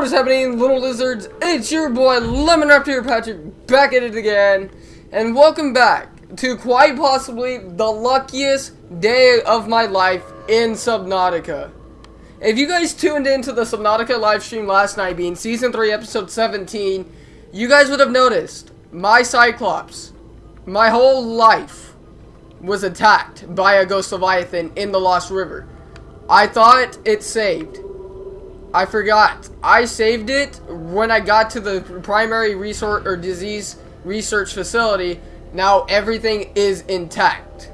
What is happening, little lizards? It's your boy, Lemon Raptor Patrick, back at it again. And welcome back to quite possibly the luckiest day of my life in Subnautica. If you guys tuned into the Subnautica live stream last night, being Season 3, Episode 17, you guys would have noticed my Cyclops, my whole life, was attacked by a Ghost Leviathan in the Lost River. I thought it saved. I forgot. I saved it when I got to the primary resource or disease research facility. Now everything is intact.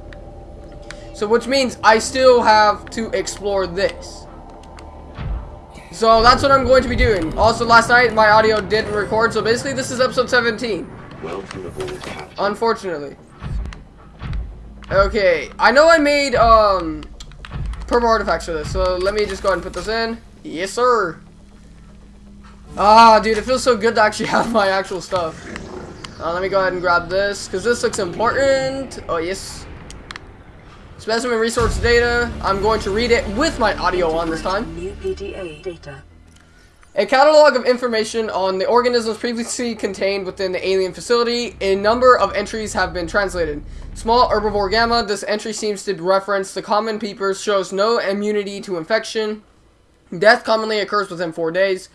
So which means I still have to explore this. So that's what I'm going to be doing. Also last night my audio didn't record. So basically this is episode 17. Welcome. Unfortunately. Okay. I know I made um purple artifacts for this. So let me just go ahead and put this in. Yes, sir. Ah, dude, it feels so good to actually have my actual stuff. Uh, let me go ahead and grab this, because this looks important. Oh, yes. Specimen resource data. I'm going to read it with my audio on this time. New PDA data. A catalog of information on the organisms previously contained within the alien facility. A number of entries have been translated. Small herbivore gamma. This entry seems to reference the common peepers. Shows no immunity to infection. Death commonly occurs within four days.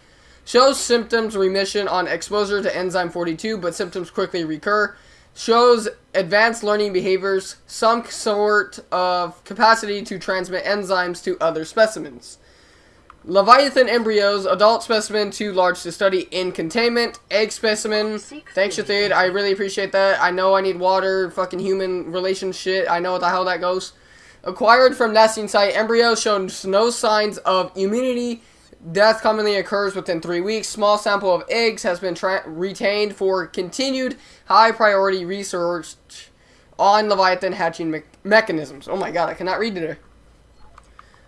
Shows symptoms remission on exposure to enzyme 42, but symptoms quickly recur. Shows advanced learning behaviors, some sort of capacity to transmit enzymes to other specimens. Leviathan embryos, adult specimen too large to study in containment. Egg specimen. Thanks, Shathid. I really appreciate that. I know I need water, fucking human relation shit. I know what the hell that goes. Acquired from nesting site, embryo shows no signs of immunity. Death commonly occurs within three weeks. Small sample of eggs has been retained for continued high priority research on Leviathan hatching me mechanisms. Oh my god, I cannot read today.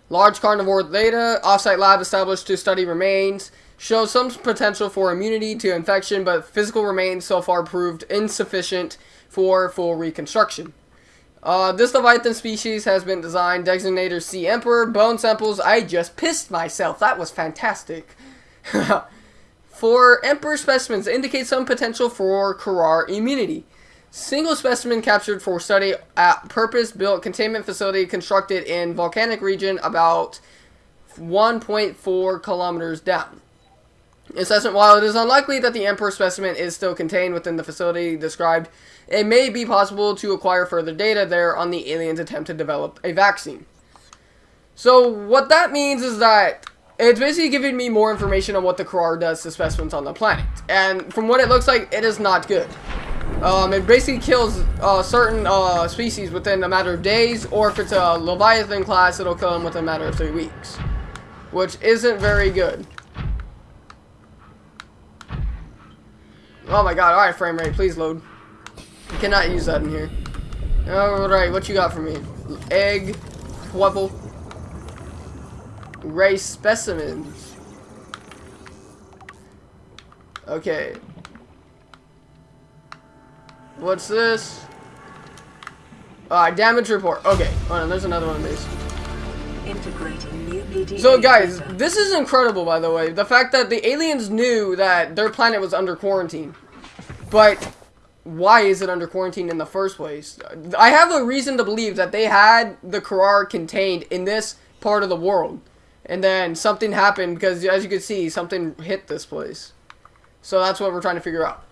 Large carnivore data, offsite lab established to study remains, shows some potential for immunity to infection, but physical remains so far proved insufficient for full reconstruction. Uh, this Leviathan species has been designed, designator Sea Emperor, bone samples, I just pissed myself, that was fantastic. for Emperor specimens, indicate some potential for Kharaa immunity. Single specimen captured for study at purpose-built containment facility constructed in volcanic region about 1.4 kilometers down. Assessment While it is unlikely that the Emperor specimen is still contained within the facility described, it may be possible to acquire further data there on the aliens' attempt to develop a vaccine. So, what that means is that it's basically giving me more information on what the Kharaa does to specimens on the planet. And from what it looks like, it is not good. Um, it basically kills uh, certain uh, species within a matter of days, or if it's a Leviathan class, it'll kill them within a matter of three weeks. Which isn't very good. Oh my god, alright frame rate, please load. You cannot use that in here. Alright, what you got for me? Egg, Wubble, Ray specimens. Okay. What's this? Alright, damage report. Okay, hold on, there's another one of these. Integrating new PDA So guys, this is incredible by the way. The fact that the aliens knew that their planet was under quarantine. But why is it under quarantine in the first place? I have a reason to believe that they had the Kharaa contained in this part of the world. And then something happened because as you can see, something hit this place. So that's what we're trying to figure out.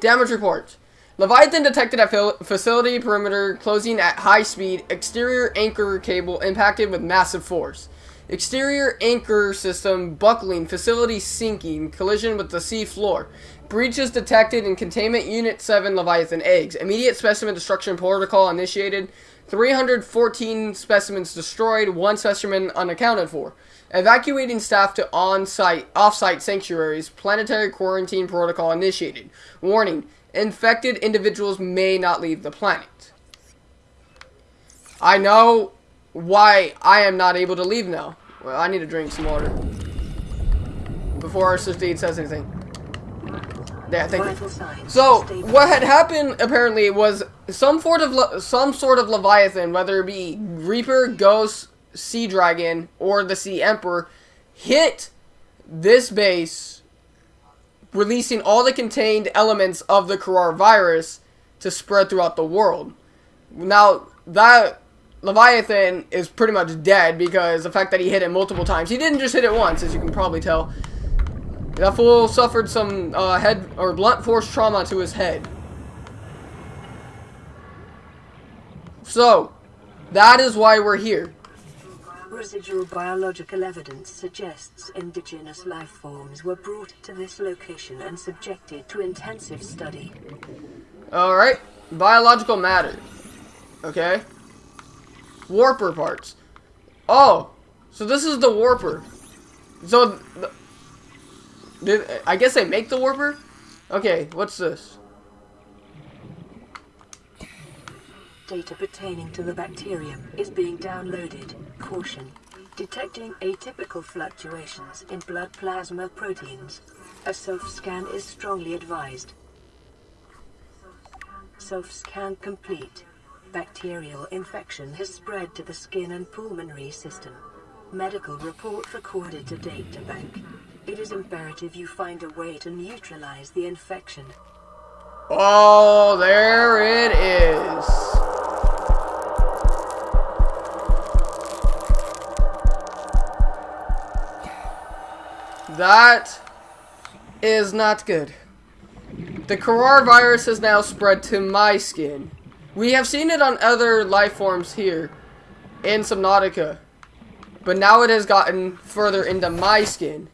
Damage reports. Leviathan detected at facility perimeter closing at high speed. Exterior anchor cable impacted with massive force. Exterior anchor system buckling. Facility sinking. Collision with the sea floor. Breaches detected in containment unit 7 Leviathan eggs. Immediate specimen destruction protocol initiated. 314 specimens destroyed. One specimen unaccounted for. Evacuating staff to on-site, off-site sanctuaries. Planetary quarantine protocol initiated. Warning infected individuals may not leave the planet. I know why I am not able to leave now. Well, I need to drink some water. Before our sister says anything. Yeah, thank you. So, what had happened apparently was some sort of some sort of leviathan, whether it be Reaper, Ghost, Sea Dragon, or the Sea Emperor, hit this base releasing all the contained elements of the Kharaa virus to spread throughout the world. Now, that Leviathan is pretty much dead because the fact that he hit it multiple times. He didn't just hit it once, as you can probably tell. That fool suffered some uh, head or blunt force trauma to his head. So, that is why we're here. Residual biological evidence suggests indigenous life forms were brought to this location and subjected to intensive study. Alright, biological matter. Okay. Warper parts. Oh, so this is the warper. So, did, I guess they make the warper? Okay, what's this? Data pertaining to the bacterium is being downloaded. Caution. Detecting atypical fluctuations in blood plasma proteins. A self-scan is strongly advised. Self-scan complete. Bacterial infection has spread to the skin and pulmonary system. Medical report recorded to data bank. It is imperative you find a way to neutralize the infection. Oh, there it is. That is not good. The Kharaa virus has now spread to my skin. We have seen it on other life forms here in Subnautica. But now it has gotten further into my skin.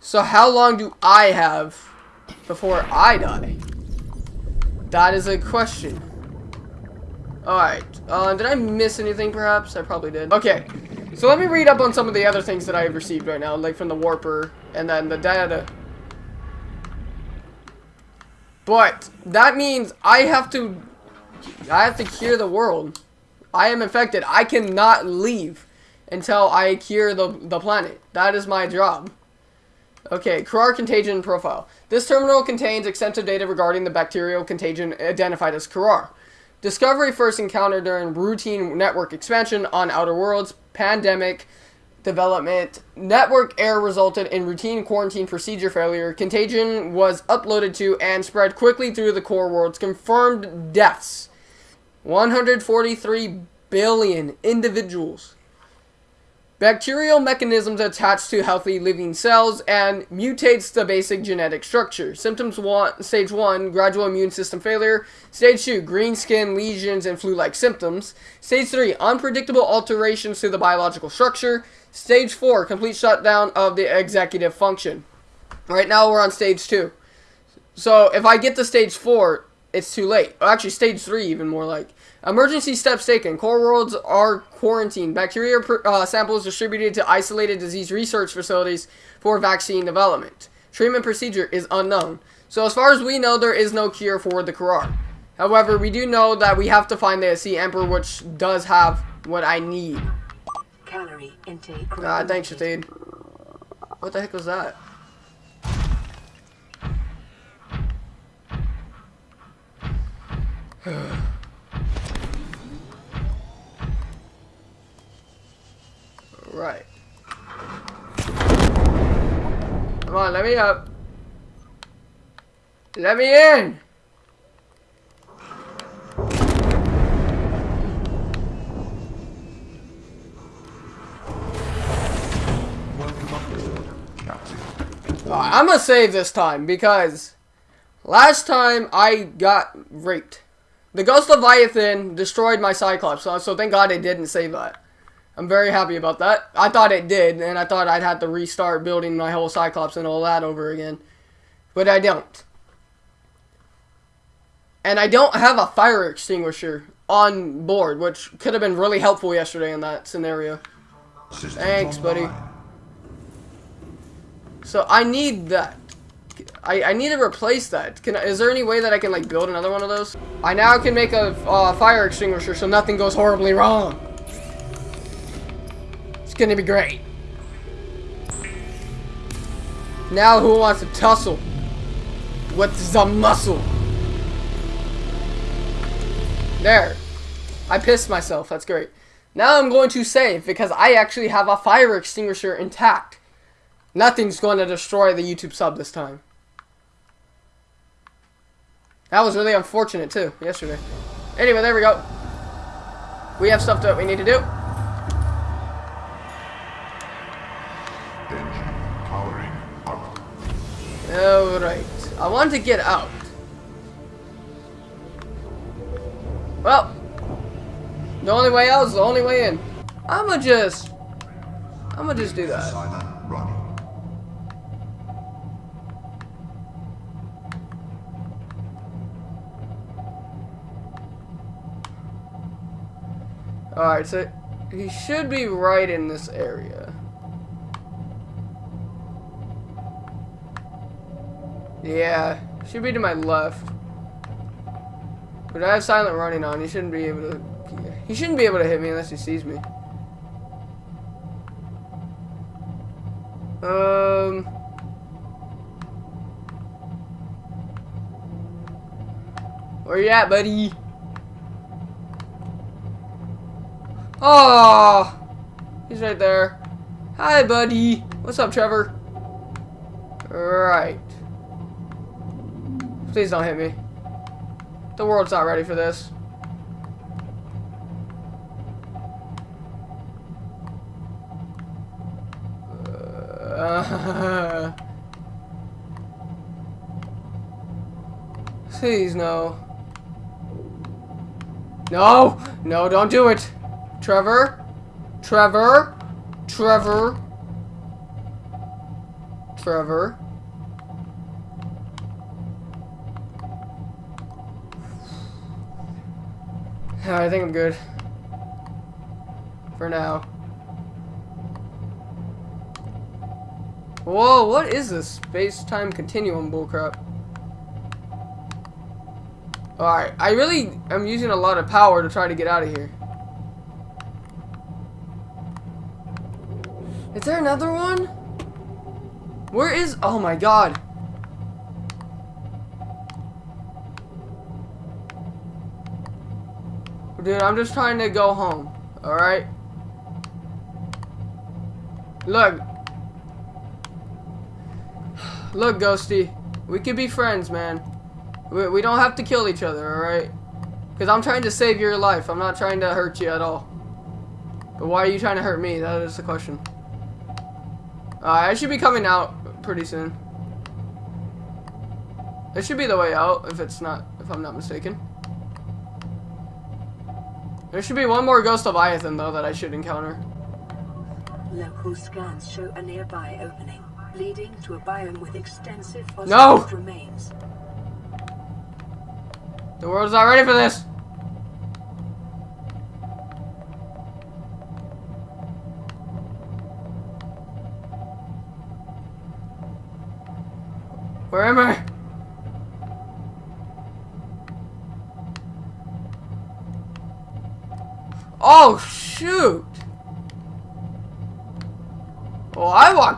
So how long do I have before I die? That is a question. Alright. Uh, did I miss anything perhaps? I probably did. Okay. So let me read up on some of the other things that I have received right now. Like from the Warper and then the data. But that means I have to I have to cure the world. I am infected. I cannot leave until I cure the, the planet. That is my job. Okay, Kharaa contagion profile. This terminal contains extensive data regarding the bacterial contagion identified as Kharaa. Discovery first encountered during routine network expansion on Outer Worlds, pandemic development, network error resulted in routine quarantine procedure failure, contagion was uploaded to and spread quickly through the core worlds, confirmed deaths. 143 billion individuals. Bacterial mechanisms attach to healthy living cells and mutates the basic genetic structure. Symptoms one, stage 1, gradual immune system failure. Stage 2, green skin, lesions, and flu-like symptoms. Stage 3, unpredictable alterations to the biological structure. Stage 4, complete shutdown of the executive function. Right now we're on stage 2. So if I get to stage 4, it's too late. Actually, stage 3 even more like. Emergency steps taken. Core worlds are quarantined. Bacteria uh, samples distributed to isolated disease research facilities for vaccine development. Treatment procedure is unknown. So as far as we know, there is no cure for the Kharaa. However, we do know that we have to find the Sea Emperor, which does have what I need. Calorie intake. Ah, thanks, Shatade. What the heck was that? right. Come on, let me up. Let me in! I'm gonna save this time because last time I got raped. The Ghost Leviathan destroyed my Cyclops, so, so thank God it didn't save that. I'm very happy about that. I thought it did, and I thought I'd have to restart building my whole Cyclops and all that over again. But I don't. And I don't have a fire extinguisher on board, which could have been really helpful yesterday in that scenario. Thanks, buddy. So I need that. I, I need to replace that. Can Is there any way that I can like build another one of those? I now can make a uh, fire extinguisher so nothing goes horribly wrong. It's gonna be great. Now who wants to tussle? What's the muscle? There. I pissed myself. That's great. Now I'm going to save because I actually have a fire extinguisher intact. Nothing's going to destroy the YouTube sub this time. That was really unfortunate too, yesterday. Anyway, there we go. We have stuff that we need to do. Alright. I want to get out. Well, the only way out is the only way in. I'ma just... I'ma just do that. Alright, so he should be right in this area. Yeah, should be to my left. But I have silent running on. He shouldn't be able to. He shouldn't be able to hit me unless he sees me. Um. Where you at, buddy? Oh, he's right there. Hi, buddy. What's up, Trevor? Right. Please don't hit me. The world's not ready for this. Uh, please, no. No! No, don't do it! Trevor? Trevor? Trevor? Trevor? I think I'm good. For now. Whoa, what is this space-time continuum bullcrap? Alright, I really am using a lot of power to try to get out of here. Is there another one? Where is... Oh my god. Dude, I'm just trying to go home. Alright? Look. Look, Ghosty. We could be friends, man. We, we don't have to kill each other, alright? Because I'm trying to save your life. I'm not trying to hurt you at all. But why are you trying to hurt me? That is the question. I should be coming out pretty soon. It should be the way out, if it's not, if I'm not mistaken. There should be one more Ghost Leviathan, though, that I should encounter. Local scans show a nearby opening, leading to a biome with extensive No! remains. The world's not ready for this!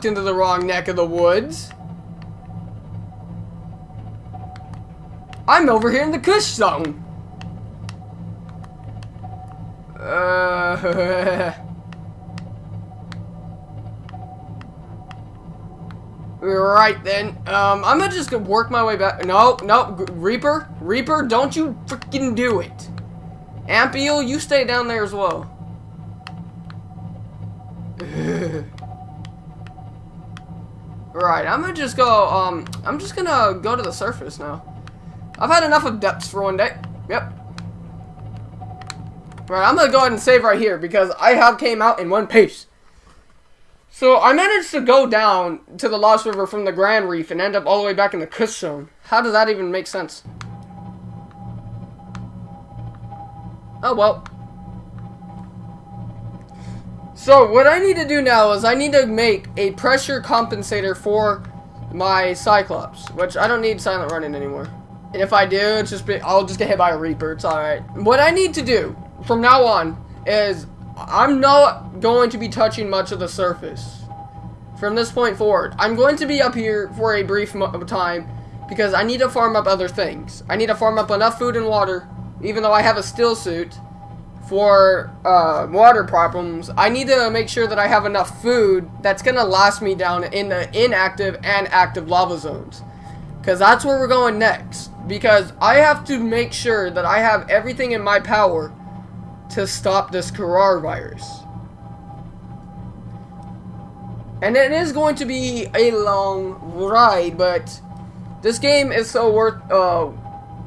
Walked into the wrong neck of the woods. I'm over here in the Crash zone. Uh, right then. Um, I'm gonna just work my way back. No, no, Reaper, Reaper, don't you freaking do it. Ampeel, you stay down there as well. Right, I'm gonna just go, um, I'm just gonna go to the surface now. I've had enough of depths for one day. Yep. Right, I'm gonna go ahead and save right here because I have came out in one piece. So I managed to go down to the Lost River from the Grand Reef and end up all the way back in the Crash Zone. How does that even make sense? Oh well. So what I need to do now is I need to make a pressure compensator for my Cyclops, which I don't need silent running anymore. And if I do, it's just be, I'll just get hit by a Reaper. It's alright. What I need to do from now on is I'm not going to be touching much of the surface from this point forward. I'm going to be up here for a brief time because I need to farm up other things. I need to farm up enough food and water, even though I have a still suit, for uh, water problems, I need to make sure that I have enough food that's gonna last me down in the inactive and active lava zones. Because that's where we're going next. Because I have to make sure that I have everything in my power to stop this coronavirus. And it is going to be a long ride, but this game is so worth, uh,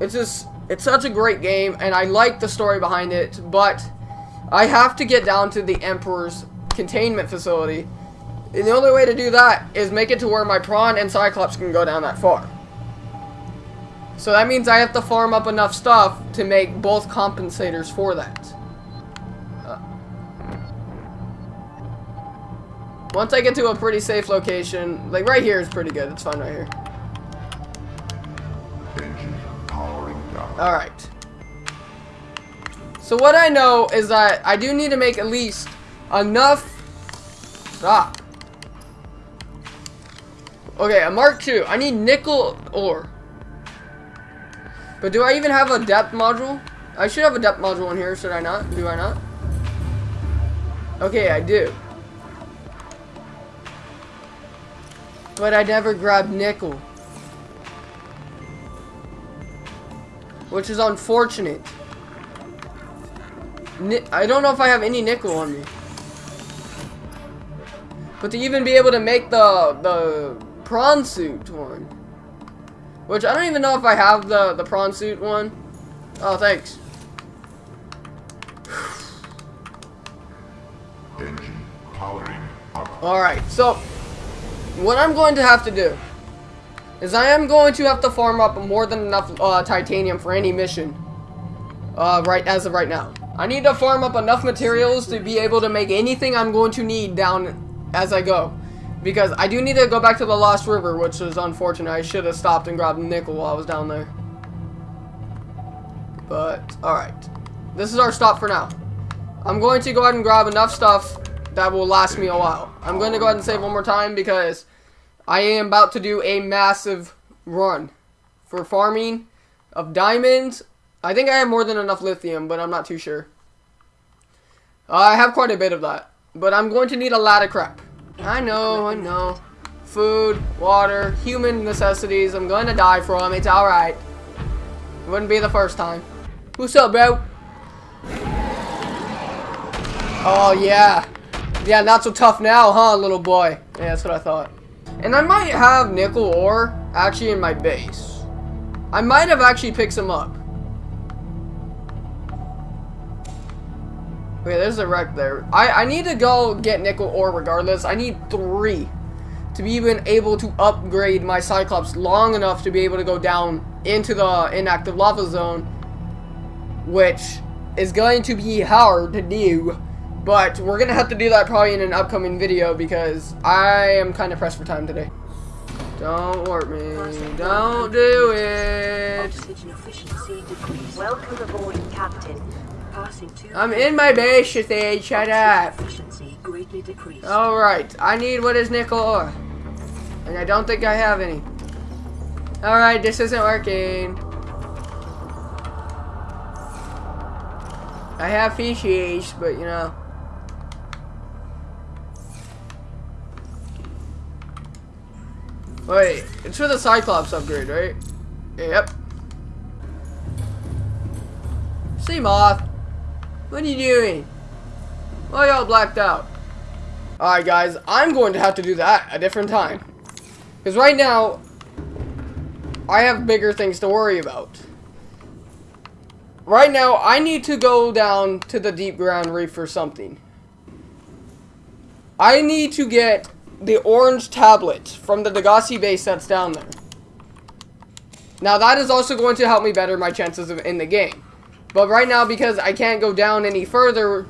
it's just, it's such a great game, and I like the story behind it, but I have to get down to the Emperor's containment facility. And the only way to do that is make it to where my Prawn and Cyclops can go down that far. So that means I have to farm up enough stuff to make both compensators for that. Uh, once I get to a pretty safe location, like right here is pretty good. It's fine right here. Alright. So what I know is that I do need to make at least enough... Stop. Okay, a Mark II. I need nickel ore. But do I even have a depth module? I should have a depth module in here, should I not? Do I not? Okay, I do. But I never grabbed nickel. Which is unfortunate. Ni I don't know if I have any nickel on me. But to even be able to make the the prawn suit one. Which I don't even know if I have the, the prawn suit one. Oh, thanks. Engine powering up. Alright, so what I'm going to have to do is I am going to have to farm up more than enough uh, titanium for any mission. Uh, right as of right now. I need to farm up enough materials to be able to make anything I'm going to need down as I go. Because I do need to go back to the Lost River, which is unfortunate. I should have stopped and grabbed nickel while I was down there. But, alright. This is our stop for now. I'm going to go ahead and grab enough stuff that will last me a while. I'm going to go ahead and save one more time because I am about to do a massive run for farming of diamonds. I think I have more than enough lithium, but I'm not too sure. I have quite a bit of that. But I'm going to need a lot of crap. I know, I know. Food, water, human necessities. I'm going to die from. It's alright. Wouldn't be the first time. What's up, bro? Oh, yeah. Yeah, not so tough now, huh, little boy? Yeah, that's what I thought. And I might have nickel ore actually in my base. I might have actually picked some up. Okay, there's a wreck there. I, I need to go get nickel ore regardless. I need three to be even able to upgrade my Cyclops long enough to be able to go down into the inactive lava zone, which is going to be hard to do. But we're going to have to do that probably in an upcoming video because I am kind of pressed for time today. Don't work me. Don't do it. Oxygen efficiency decreased. Welcome aboard, Captain. I'm in my base, you think. Shut up. Efficiency greatly decreased. Alright, I need what is nickel ore. And I don't think I have any. Alright, this isn't working. I have fishies, but you know. Wait, it's for the Cyclops upgrade, right? Yep. Seamoth. What are you doing? Why y'all blacked out? Alright guys, I'm going to have to do that a different time. Because right now, I have bigger things to worry about. Right now, I need to go down to the Deep Grand Reef for something. I need to get the orange tablet from the Degasi base that's down there. Now, that is also going to help me better my chances of in the game. But right now, because I can't go down any further,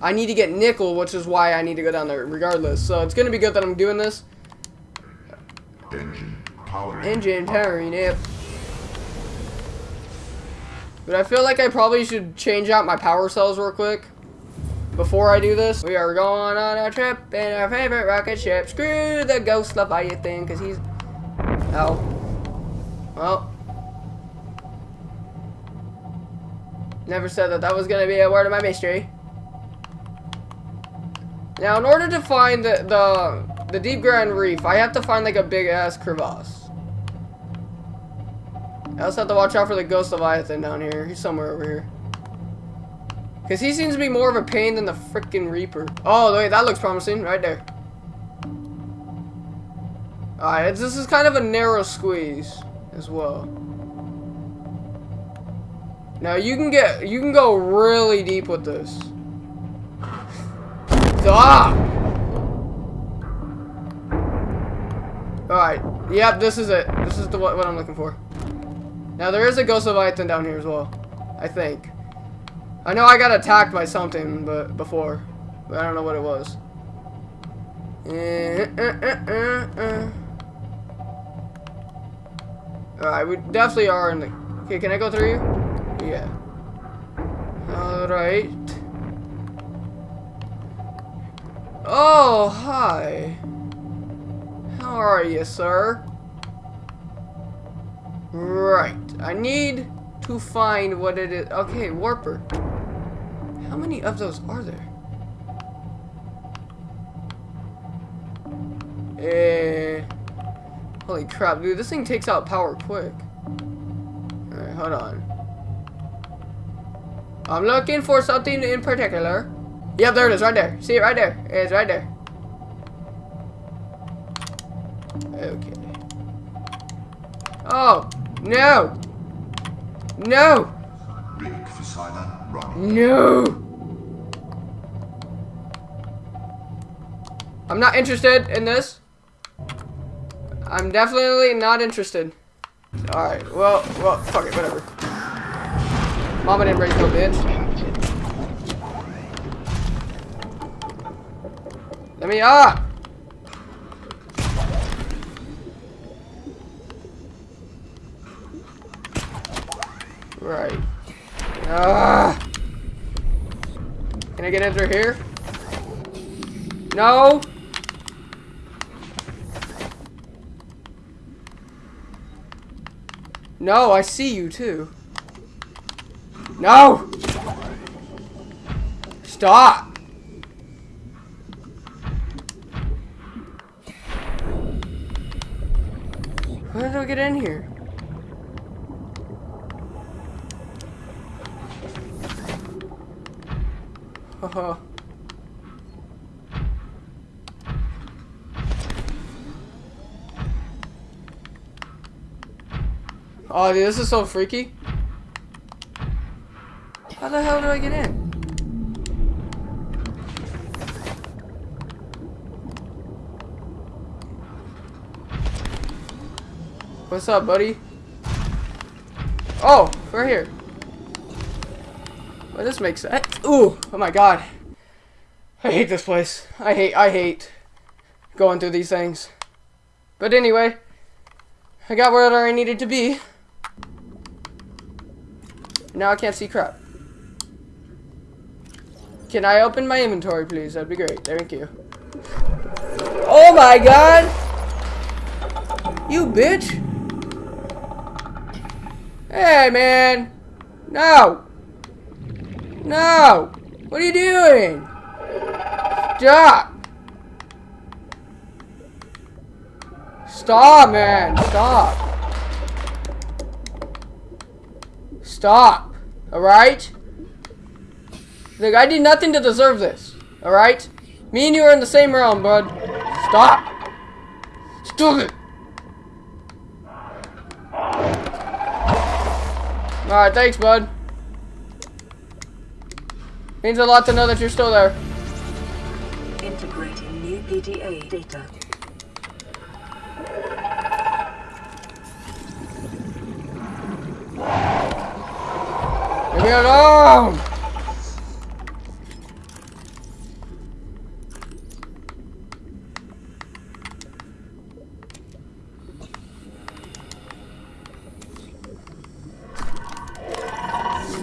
I need to get nickel, which is why I need to go down there regardless. So it's going to be good that I'm doing this. Engine powering Engine up. powering up. But I feel like I probably should change out my power cells real quick. Before I do this, we are going on a trip in our favorite rocket ship. Screw the ghost Leviathan, because he's... Oh. Well. Never said that that was gonna be a word of my mystery. Now, in order to find the, the, the Deep Grand Reef, I have to find like a big ass crevasse. I also have to watch out for the Ghost Leviathan down here. He's somewhere over here. Because he seems to be more of a pain than the freaking Reaper. Oh, wait, that looks promising. Right there. Alright, this is kind of a narrow squeeze as well. Now you can get, you can go really deep with this. Stop! Alright, yep, this is it. This is the what, what I'm looking for. Now there is a Ghost of Leviathan down here as well. I think. I know I got attacked by something but before. But I don't know what it was. Uh, uh, uh, Alright, we definitely are in the... Okay, can I go through you? Yeah. Alright. Oh, hi. How are you, sir? Right. I need to find what it is. Okay, Warper. How many of those are there? Eh. Holy crap, dude. This thing takes out power quick. Alright, hold on. I'm looking for something in particular. Yep, there it is, right there. See it right there. It's right there. Okay. Oh, no. No. No. I'm not interested in this. I'm definitely not interested. Alright, well, well, fuck it, whatever. Mama didn't raise no bitch. Let me up! Right. Ah! Can I get in through here? No! No, I see you too. No! Stop! Where did I get in here? Haha. oh, dude, this is so freaky. How the hell do I get in? What's up, buddy? Oh, we're here. Well, this makes sense. Ooh, oh my god. I hate this place. I hate, I hate going through these things. But anyway, I got where I needed to be. Now I can't see crap. Can I open my inventory, please? That'd be great. Thank you. Oh my god! You bitch! Hey, man! No! No! What are you doing? Stop! Stop, man! Stop! Stop! Alright? Look, I did nothing to deserve this. Alright? Me and you are in the same realm, bud. Stop! Stop it! Alright, thanks, bud. Means a lot to know that you're still there. Integrating new PDA data. Leave me alone!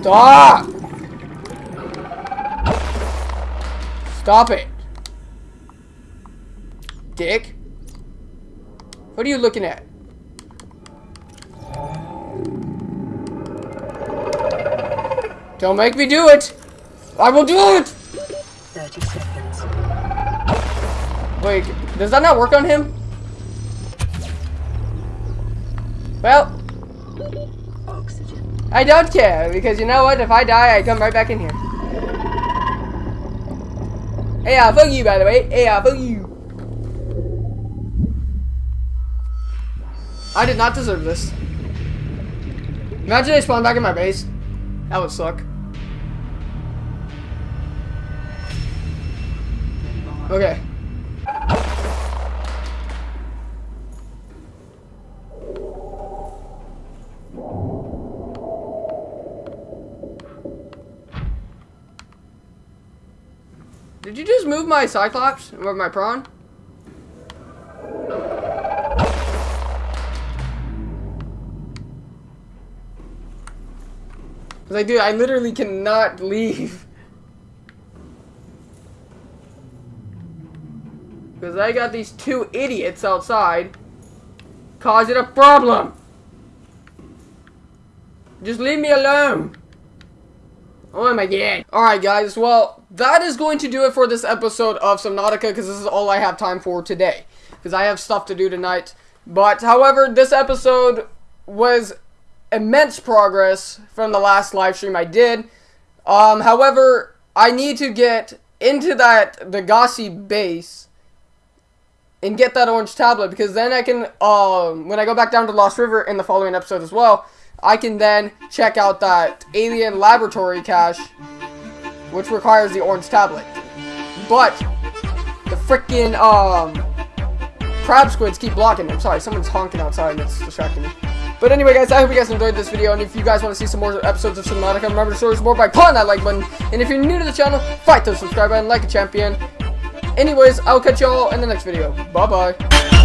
Stop! Stop it! Dick? What are you looking at? Don't make me do it! I will do it! 30 seconds. Wait, does that not work on him? Well, Oxygen. I don't care, because you know what? If I die, I come right back in here. Hey, uh, fuck you, by the way. Hey, uh, fuck you. I did not deserve this. Imagine they spawn back in my base. That would suck. Okay. Did you just move my Cyclops? Or my prawn? Because, like, dude, I literally cannot leave. Because I got these two idiots outside causing a problem. Just leave me alone. Oh my god. Alright guys, well, that is going to do it for this episode of Subnautica because this is all I have time for today. Because I have stuff to do tonight. But, however, this episode was immense progress from the last live stream I did. Um, however, I need to get into that Degasi base and get that orange tablet because then I can, um, when I go back down to Lost River in the following episode as well, I can then check out that alien laboratory cache, which requires the orange tablet. But the freaking um, crab squids keep blocking. I'm sorry, someone's honking outside and it's distracting me. But anyway, guys, I hope you guys enjoyed this video, and if you guys want to see some more episodes of Subnautica, remember to show your support by pulling that like button, and if you're new to the channel, fight the subscribe button like a champion. Anyways, I'll catch y'all in the next video. Bye-bye.